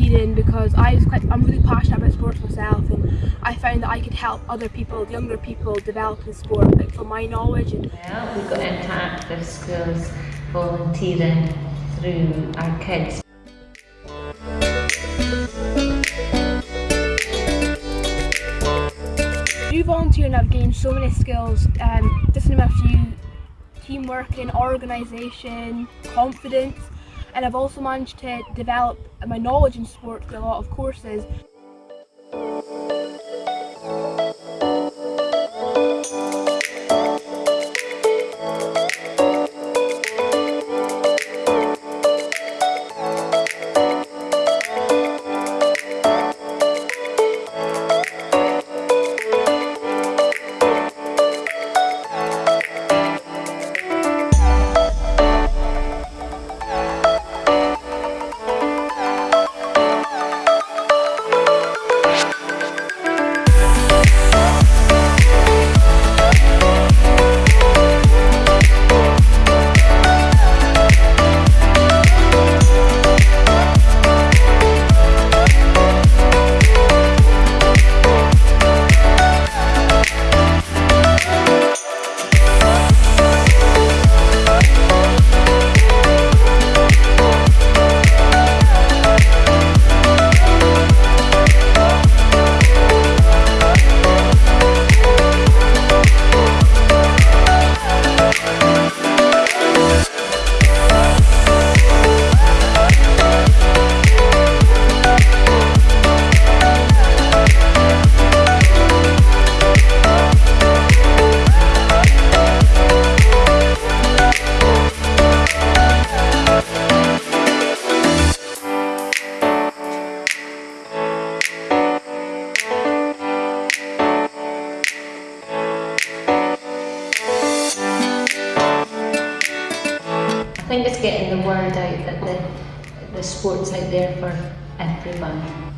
Volunteering because I was quite, I'm really passionate about sports myself and I found that I could help other people, younger people, develop in sport like from my knowledge. And Well, we got into active schools volunteering through our kids. through volunteering I've gained so many skills, um, just name a few, teamwork and organisation, confidence and I've also managed to develop my knowledge in sport through a lot of courses. Think it's getting the word out that the, the sport's out there for everyone.